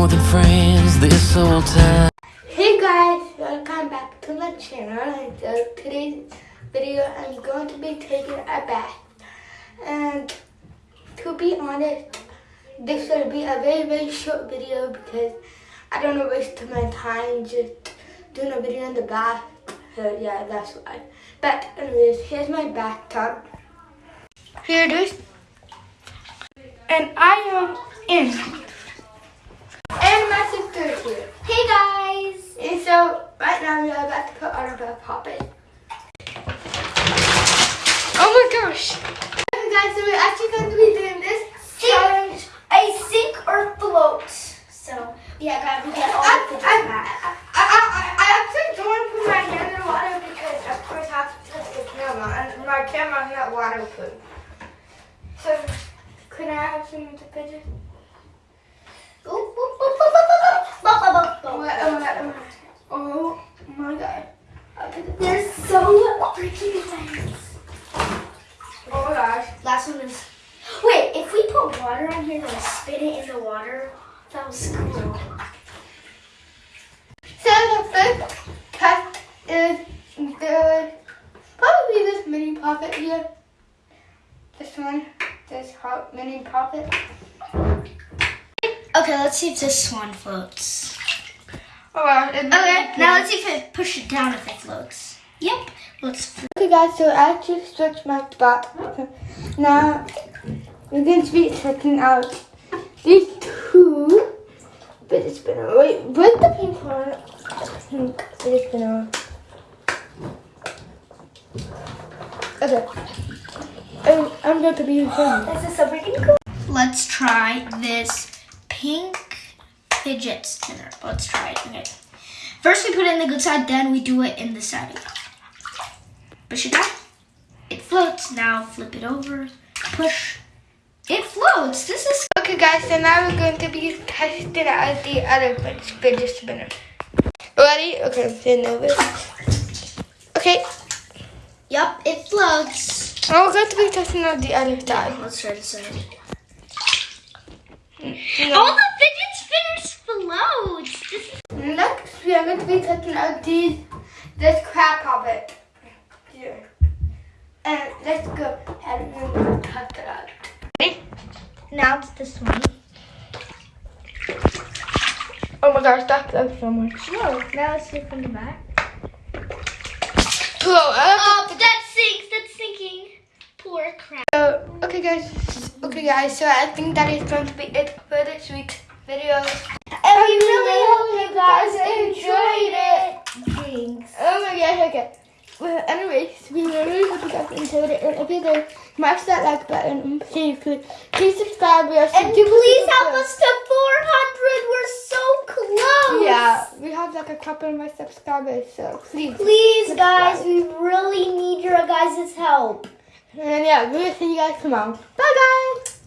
the northern friends this old time. Hey guys, welcome back to my channel. And today's video, I'm going to be taking a bath. And to be honest, this will be a very very short video because I don't want to waste my time just doing a video in the bath. So yeah, that's why. But anyways, here's my bathtub. Here it is. And I am in. And sister is here. Hey guys! And so right now we are about to put on our pop it. Oh my gosh! Okay guys, so we're actually going to be doing this challenge. A sink or float. So, yeah, guys, we get all I, the I, I, I, I, I actually don't want to put my hand in water because of course I have to touch the camera and my camera's not waterproof. So could I have some of the fidget? Last one is. Wait, if we put water on here and then spin it in the water, that was cool. So the first test is the probably this mini pop it here. This one, this hot mini pop it. Okay, let's see if this one floats. Oh wow. Okay, now let's see if it push it down if it floats. Yep, let's. Okay guys, so I actually switched my spot. Now we're going to be checking out these two But it's spinner. Wait, where's the pink one? Pink fidget spinner. Okay. Oh, I'm, I'm going to be filming. This is so freaking cool. Let's try this pink fidget spinner. Let's try it. Okay. First we put it in the good side, then we do it in the side. Push it down. It floats. Now flip it over. Push. It floats. This is Okay guys, so now we're going to be testing out the other fidget spinner. Ready? Okay, spin over. Okay, Yup, it floats. now we're going to be testing out the other side. Let's try this side. Hmm, no. All the fidget spinners float. This is Next, we are going to be testing out these, this crab puppet. Here. And let's go ahead and test it out. Ready? now it's this one. Oh my gosh, that looks so much. Whoa, now let's see from the back. Whoa, I Oh, that sinks. That's sinking. Poor crap. So, okay guys, okay guys, so I think that is going to be it for this week's video. And we really hope you guys enjoyed it. Thanks. Oh my gosh, okay. Well, anyways, we really hope you guys enjoyed it. And if you did, smash that like button and please, please, please subscribe. We are so And please help us to 400. We're so close. Yeah, we have like a couple of my subscribers, so please. Please, guys, we really need your guys' help. And yeah, we will see you guys tomorrow. Bye guys!